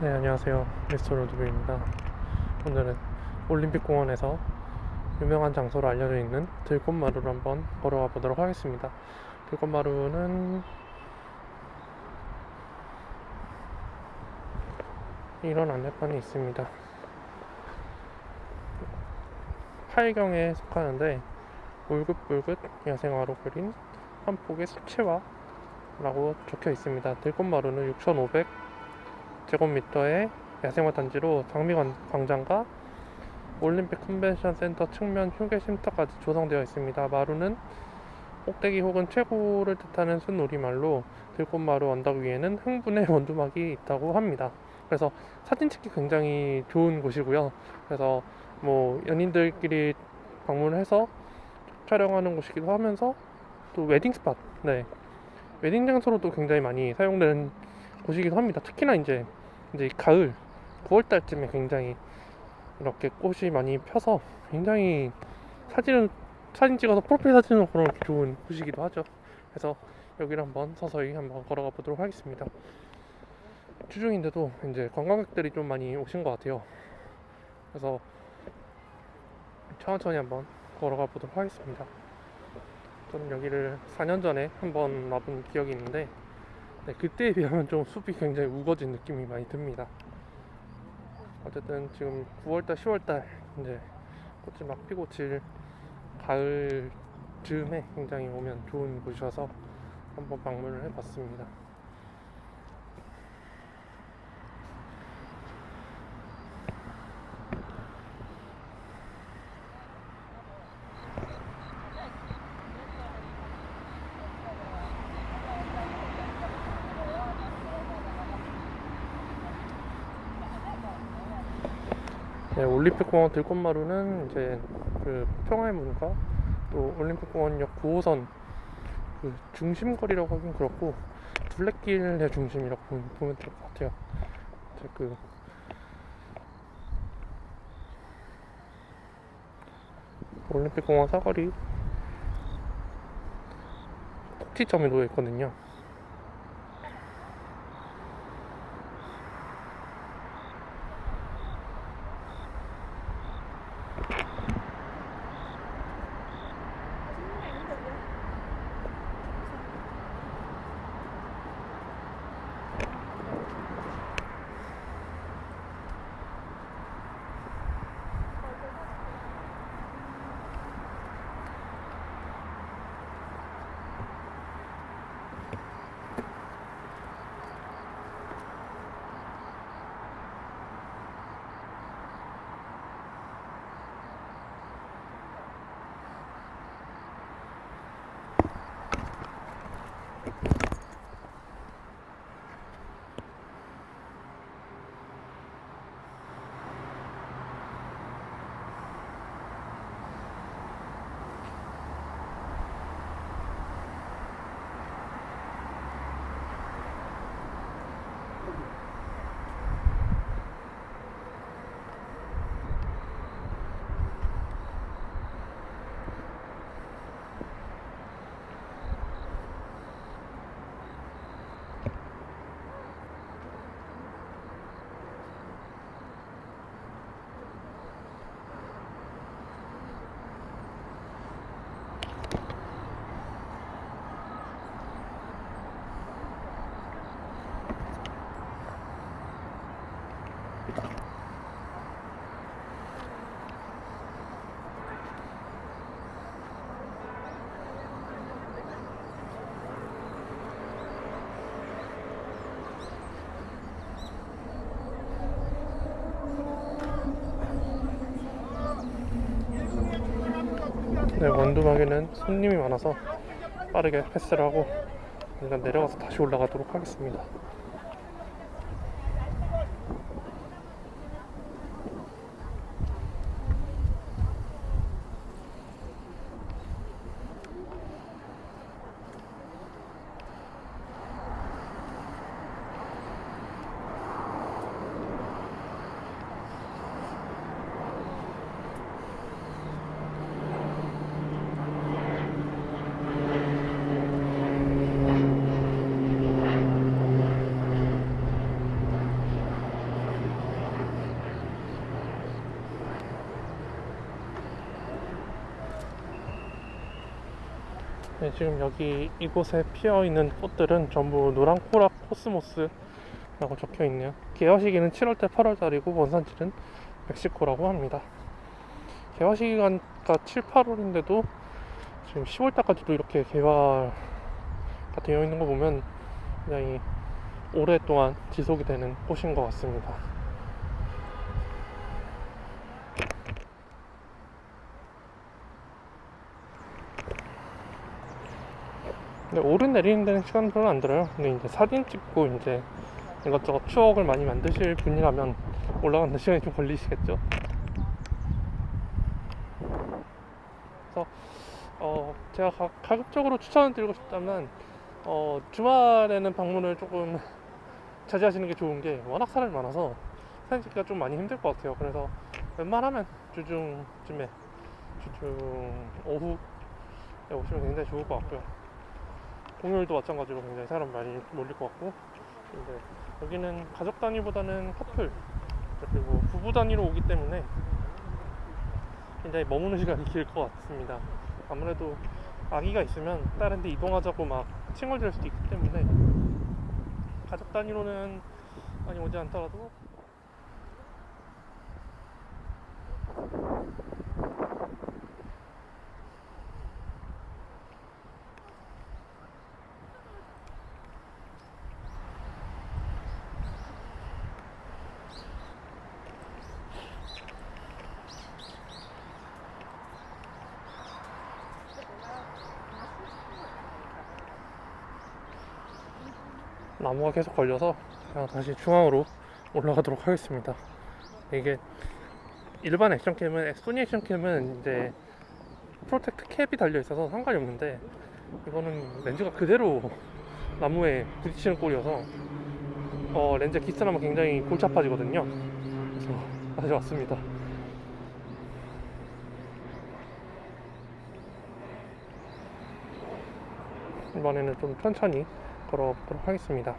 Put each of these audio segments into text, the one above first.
네, 안녕하세요. 미스터 로드뷰입니다. 오늘은 올림픽공원에서 유명한 장소로 알려져 있는 들꽃마루를 한번 걸어가 보도록 하겠습니다. 들꽃마루는 이런 안내판이 있습니다. 8경에 속하는데 울긋불긋 야생화로 그린 한 폭의 수채화 라고 적혀 있습니다. 들꽃마루는 6,500 제곱미터의 야생화 단지로 장미광장과 올림픽 컨벤션 센터 측면 휴게 쉼터까지 조성되어 있습니다. 마루는 꼭대기 혹은 최고를 뜻하는 순우리말로 들꽃마루 언덕 위에는 흥분의 원두막이 있다고 합니다. 그래서 사진 찍기 굉장히 좋은 곳이고요. 그래서 뭐 연인들끼리 방문해서 촬영하는 곳이기도 하면서 또 wedding spot, 네 웨딩 장소로도 굉장히 많이 사용되는 곳이기도 합니다. 특히나 이제 이제 가을 9월 달쯤에 굉장히 이렇게 꽃이 많이 펴서 굉장히 사진을 사진 찍어서 프로필 사진으로 걸어놓기 좋은 곳이기도 하죠. 그래서 여기를 한번 서서히 한번 걸어가 보도록 하겠습니다. 주중인데도 이제 관광객들이 좀 많이 오신 것 같아요. 그래서 천천히 한번 걸어가 보도록 하겠습니다. 저는 여기를 4년 전에 한번 와본 기억이 있는데 네, 그때에 비하면 좀 숲이 굉장히 우거진 느낌이 많이 듭니다. 어쨌든 지금 9월달, 10월달 이제 꽃이 막 피고 질 가을 즈음에 굉장히 오면 좋은 곳이어서 한번 방문을 해봤습니다. 네, 올림픽공원 들꽃마루는 이제 그 평화의 문과 또 올림픽공원역 9호선 그 중심거리라고 하긴 그렇고 둘레길의 중심이라고 보면, 될 것 같아요. 이제 그 올림픽공원 사거리 꼭지점에 놓여 있거든요. 네, 원두막에는 손님이 많아서 빠르게 패스를 하고 일단 내려가서 다시 올라가도록 하겠습니다. 네, 지금 여기 이곳에 피어 있는 꽃들은 전부 노란 코라 코스모스라고 적혀 있네요. 개화 시기는 7월달 8월달이고 원산지는 멕시코라고 합니다. 개화 시기가 7, 8월인데도 지금 10월달까지도 이렇게 개화가 되어 있는 거 보면 굉장히 오랫동안 지속이 되는 꽃인 것 같습니다. 근데 오른 내리는 데는 시간 별로 안 들어요. 근데 이제 사진 찍고 이제 이것저것 추억을 많이 만드실 분이라면 올라가는 데 시간이 좀 걸리시겠죠. 그래서 어 제가 가, 가급적으로 추천을 드리고 싶다면 어 주말에는 방문을 조금 자제하시는 게 좋은 게 워낙 사람이 많아서 사진 찍기가 좀 많이 힘들 것 같아요. 그래서 웬만하면 주중쯤에 주중 오후에 오시면 굉장히 좋을 것 같고요. 공휴일도 마찬가지로 굉장히 사람 많이 몰릴 것 같고 이제 여기는 가족 단위보다는 커플 그리고 부부 단위로 오기 때문에 굉장히 머무는 시간이 길 것 같습니다. 아무래도 아기가 있으면 다른 데 이동하자고 막 칭얼댈 수도 있기 때문에 가족 단위로는 많이 오지 않더라도 나무가 계속 걸려서 그냥 다시 중앙으로 올라가도록 하겠습니다. 이게 일반 액션캠은 소니 액션캠은 이제 protect cap이 달려 있어서 상관이 없는데 이거는 렌즈가 그대로 나무에 부딪히는 꼴이어서 어, 렌즈 기스나면 굉장히 골치 아파지거든요. 그래서 다시 왔습니다. 이번에는 좀 천천히 걸어보도록 하겠습니다.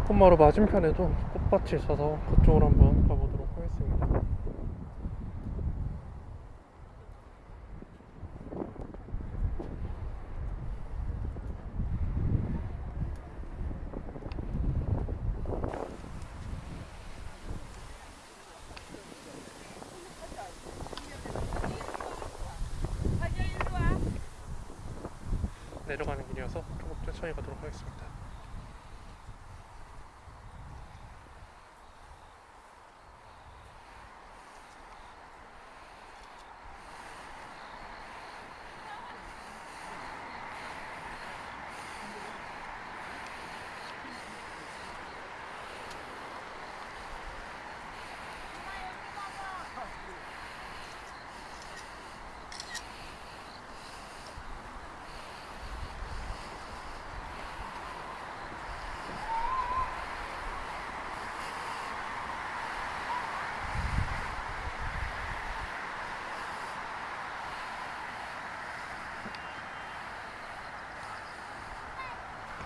꽃마루 맞은편에도 꽃밭이 있어서 그쪽으로 한번 가보도록 하겠습니다. 내려가는 길이어서 조금 천천히 가도록 하겠습니다.